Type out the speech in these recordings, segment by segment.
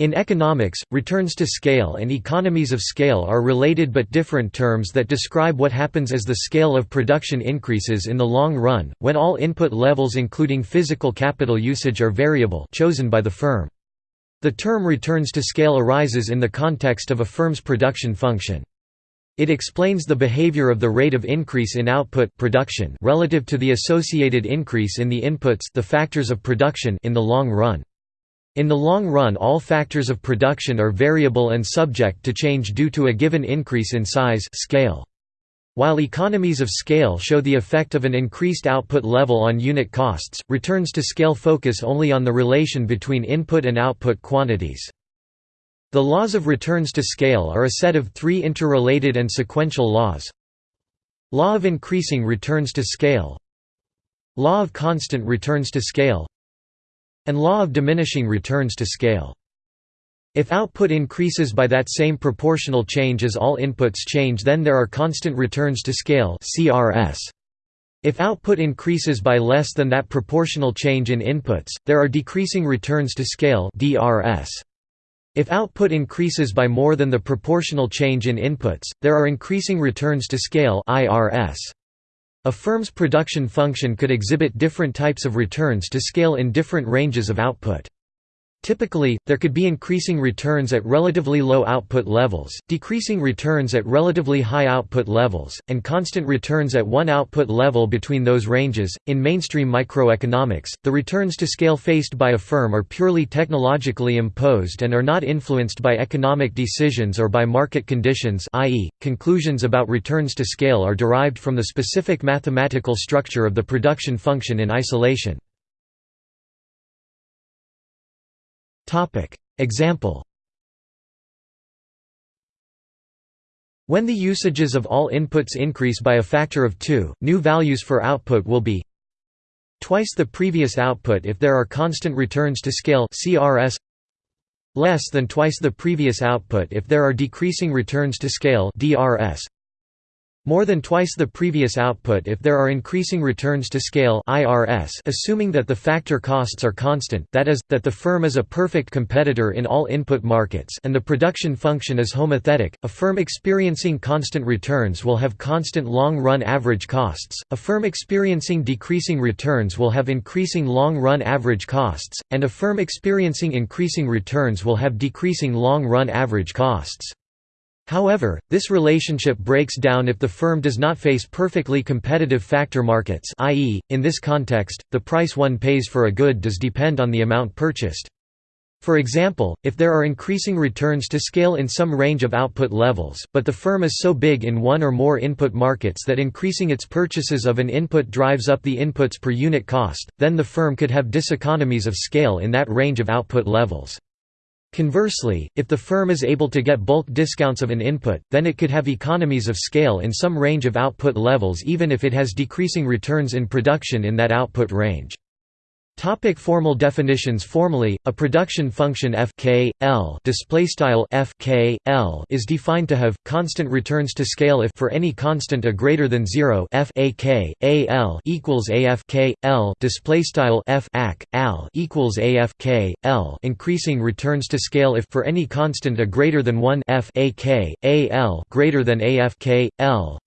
In economics, returns to scale and economies of scale are related but different terms that describe what happens as the scale of production increases in the long run, when all input levels including physical capital usage are variable chosen by the firm. The term returns to scale arises in the context of a firm's production function. It explains the behavior of the rate of increase in output production relative to the associated increase in the inputs the factors of production in the long run. In the long run all factors of production are variable and subject to change due to a given increase in size scale. While economies of scale show the effect of an increased output level on unit costs, returns to scale focus only on the relation between input and output quantities. The laws of returns to scale are a set of three interrelated and sequential laws. Law of increasing returns to scale Law of constant returns to scale and law of diminishing returns to scale. If output increases by that same proportional change as all inputs change then there are constant returns to scale CRS. If output increases by less than that proportional change in inputs, there are decreasing returns to scale DRS. If output increases by more than the proportional change in inputs, there are increasing returns to scale IRS. A firm's production function could exhibit different types of returns to scale in different ranges of output. Typically, there could be increasing returns at relatively low output levels, decreasing returns at relatively high output levels, and constant returns at one output level between those ranges. In mainstream microeconomics, the returns to scale faced by a firm are purely technologically imposed and are not influenced by economic decisions or by market conditions, i.e., conclusions about returns to scale are derived from the specific mathematical structure of the production function in isolation. Example. When the usages of all inputs increase by a factor of 2, new values for output will be twice the previous output if there are constant returns to scale CRS less than twice the previous output if there are decreasing returns to scale DRS more than twice the previous output if there are increasing returns to scale IRS assuming that the factor costs are constant that is, that the firm is a perfect competitor in all input markets and the production function is homothetic, a firm experiencing constant returns will have constant long-run average costs, a firm experiencing decreasing returns will have increasing long-run average costs, and a firm experiencing increasing returns will have decreasing long-run average costs. However, this relationship breaks down if the firm does not face perfectly competitive factor markets i.e., in this context, the price one pays for a good does depend on the amount purchased. For example, if there are increasing returns to scale in some range of output levels, but the firm is so big in one or more input markets that increasing its purchases of an input drives up the inputs per unit cost, then the firm could have diseconomies of scale in that range of output levels. Conversely, if the firm is able to get bulk discounts of an input, then it could have economies of scale in some range of output levels even if it has decreasing returns in production in that output range. Topic formal definitions Formally, a production function f k l display style f k l is defined to have constant returns to scale if for any constant a greater than 0 f a k a l equals a f k l f ac al equals a f k l increasing returns to scale if for any constant a greater than 1 f a k a l greater than a f k l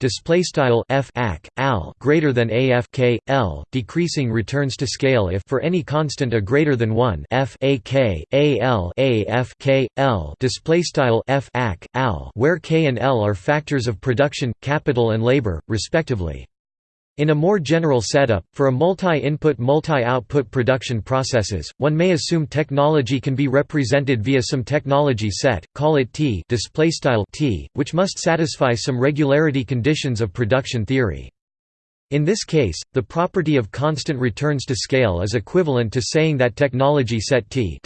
f ac al greater than a f k l decreasing returns to scale if for for any constant a greater than 1 f a k a l a f k l display style f al where k and l are factors of production capital and labor respectively in a more general setup, for a multi-input multi-output production processes, one may assume technology can be represented via some technology set, call it T, T which must satisfy some regularity conditions of production theory. In this case, the property of constant returns to scale is equivalent to saying that technology set T,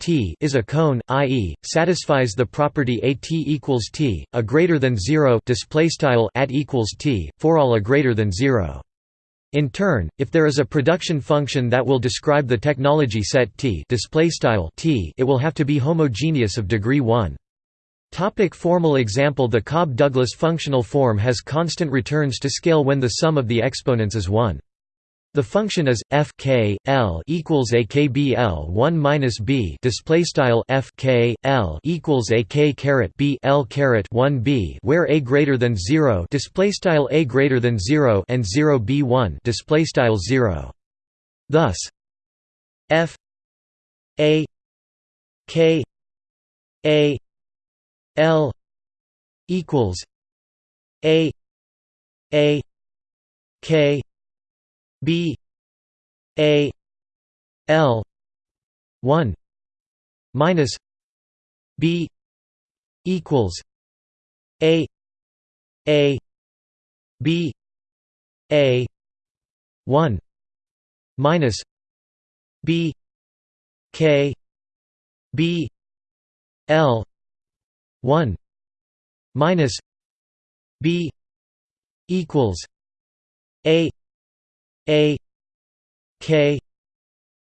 T is a cone, i.e., satisfies the property at equals T, a greater than 0 at equals T, for all a greater than 0. In turn, if there is a production function that will describe the technology set T, T it will have to be homogeneous of degree 1. Topic formal example The Cobb-Douglas functional form has constant returns to scale when the sum of the exponents is 1. The function is f k l equals a k b l one minus b display style f k l equals a k caret b l caret one b where a greater than zero display style a greater than zero and zero b one display style zero. Thus, f a k a l equals a a k b a l 1 minus b equals a a b a 1 minus b k b l 1 minus b equals a a k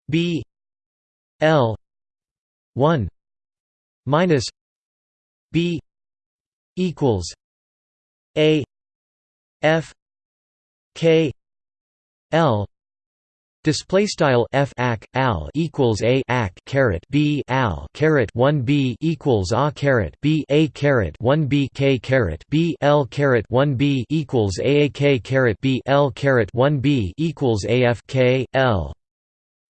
b l 1 minus b equals a f k l Display style f ac al equals a ac caret b al caret one b equals a caret b a caret one b k caret b l caret one b equals a a k caret b l caret one b equals a f k l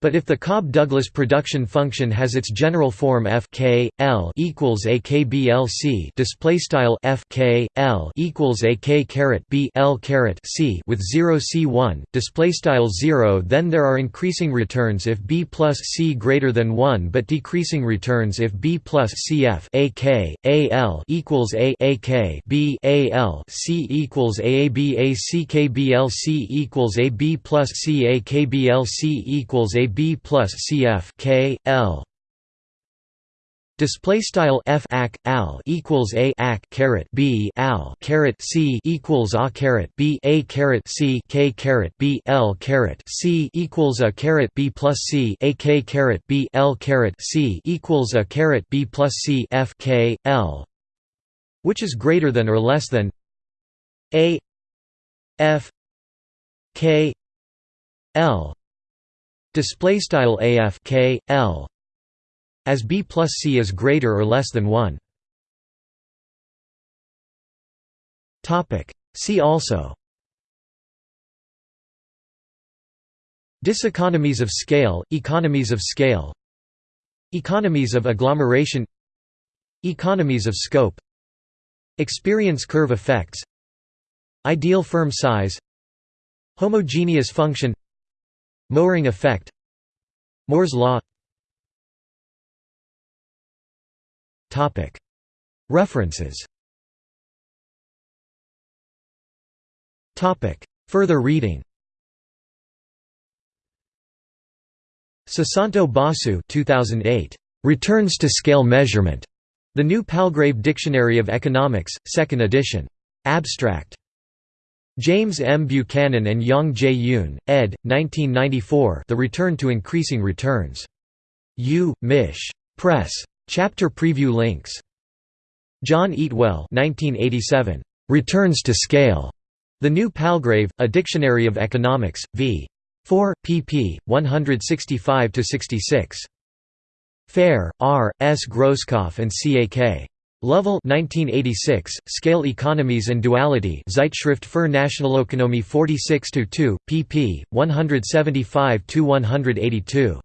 but if the Cobb-Douglas production function has its general form f k l equals a k b l c display style f k l equals a k caret b l caret c with 0 c 1 display style 0, then there are increasing returns if b plus c greater than 1, but decreasing returns if b plus c f a k a l equals a a k b a l c equals a a b a c k b l c equals a b plus c a k b l c equals a B plus CF K L. Display style f ac al equals a ac caret b al caret c equals a caret b a caret c k caret b l caret c equals a caret b plus c a k caret b l caret c equals a caret b plus c f k l, which is greater than or less than a f k l display style af k l as b plus c is greater or less than 1 topic see also. Diseconomies of scale economies of scale. Economies of agglomeration. Economies of scope. Experience curve effects. Ideal firm size. Homogeneous function Mohring effect Moore's law References Further reading Susanto Basu 2008. Returns to Scale Measurement. The New Palgrave Dictionary of Economics, 2nd edition. Abstract. James M. Buchanan and Yang J. Yoon, ed. 1994 The Return to Increasing Returns. U. Mich. Press. Chapter preview links. John Eatwell 1987. Returns to Scale. The New Palgrave, A Dictionary of Economics, v. 4, pp. 165–66. Färe, R. S. Grosskopf and C. A. K. Lovell 1986, Scale Economies and Duality Zeitschrift für Nationalökonomie 46-2, pp. 175–182.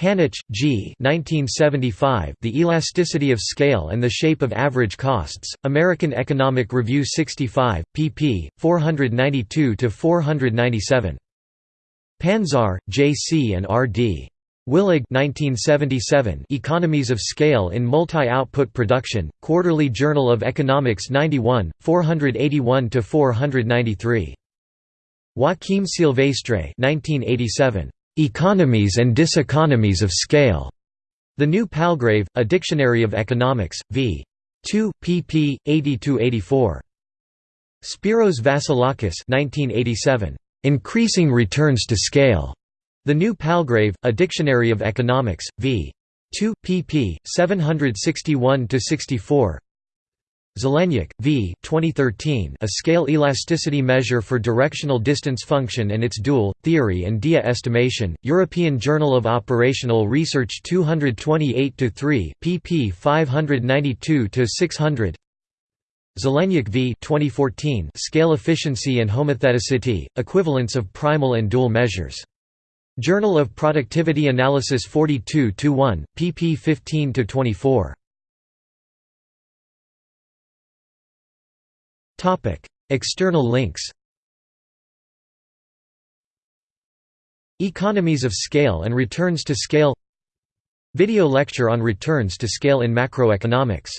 Hanoch, G. 1975, The Elasticity of Scale and the Shape of Average Costs, American Economic Review 65, pp. 492–497. Panzar, J. C. and R. D. Willig 1977 Economies of Scale in Multi-Output Production, Quarterly Journal of Economics 91, 481–493. Joaquim Silvestre 1987. Economies and Diseconomies of Scale. The New Palgrave, A Dictionary of Economics, v. 2, pp. 80–84. Spiros Vassilakis 1987. Increasing Returns to Scale. The New Palgrave, A Dictionary of Economics, v. 2, pp. 761–64 Zelenyuk, V. 2013, A Scale Elasticity Measure for Directional Distance Function and its Dual, Theory and DEA Estimation, European Journal of Operational Research 228-3, pp 592-600 Zelenyuk v. 2014 Scale Efficiency and Homotheticity, Equivalence of Primal and Dual Measures. Journal of Productivity Analysis 42-1, pp 15–24. External links. Economies of scale and returns to scale. Video lecture on returns to scale in macroeconomics